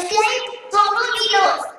subscribe for more videos.